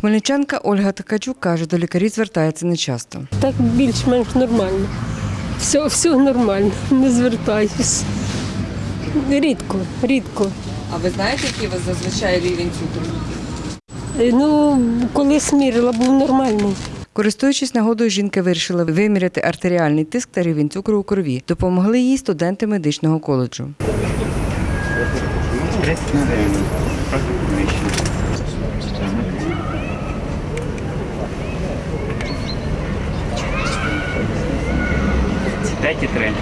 Хмельничанка Ольга Такачук каже, до лікарів звертається нечасто. Так більш-менш нормально. Все, все нормально, не звертаюсь. Рідко, рідко. А ви знаєте, який у вас зазвичай рівень цукру? Е, Ну, коли смірила, був нормальний. Користуючись нагодою, жінка вирішила виміряти артеріальний тиск та рівень цукру у крові. Допомогли їй студенти медичного коледжу. П'ять і три.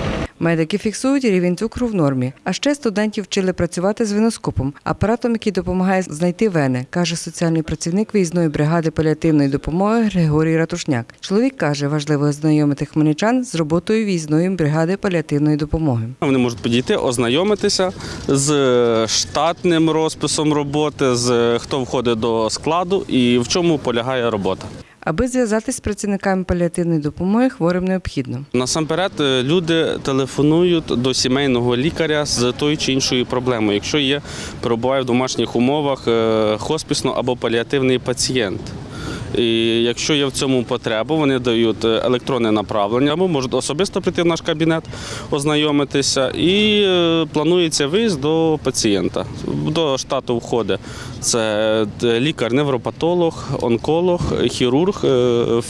Медики фіксують рівень цукру в нормі. А ще студентів вчили працювати з веноскопом, апаратом, який допомагає знайти вени, каже соціальний працівник виїзної бригади паліативної допомоги Григорій Ратушняк. Чоловік каже, важливо ознайомити хмельничан з роботою виїзної бригади паліативної допомоги. Вони можуть підійти, ознайомитися з штатним розписом роботи, з хто входить до складу і в чому полягає робота. Аби зв'язатись з працівниками паліативної допомоги, хворим необхідно. Насамперед, е, люди телефонують до сімейного лікаря з тою чи іншою проблемою. Якщо є перебуває в домашніх умовах хосписно хоспісно або паліативний пацієнт. І якщо є в цьому потреба, вони дають е, електронне направлення або можуть особисто прийти в наш кабінет, ознайомитися. І е, планується виїзд до пацієнта. До штату входить це е, лікар-невропатолог, онколог, хірург,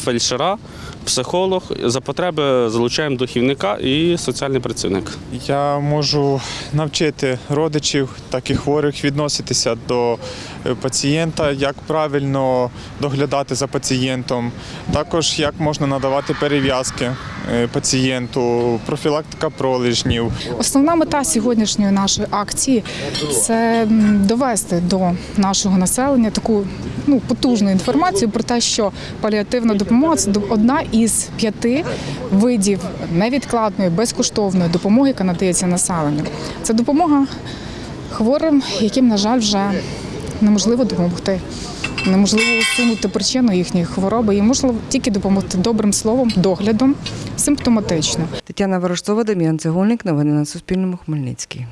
фельдшера, психолог. За потреби залучаємо духівника і соціальний працівник. Я можу навчити родичів, так і хворих відноситися до пацієнта, як правильно доглядати за пацієнтом, також як можна надавати перев'язки е, пацієнту, профілактика пролежнів. Основна мета сьогоднішньої нашої акції це довести до нашого населення таку ну, потужну інформацію про те, що паліативна допомога це одна із п'яти видів невідкладної безкоштовної допомоги, яка надається населенню. Це допомога хворим, яким, на жаль, вже неможливо допомогти. Неможливо усунути причину їхньої хвороби, і можливо тільки допомогти добрим словом, доглядом, симптоматично. Тетяна Ворожцова, Дем'ян Цегольник. Новини на Суспільному. Хмельницький.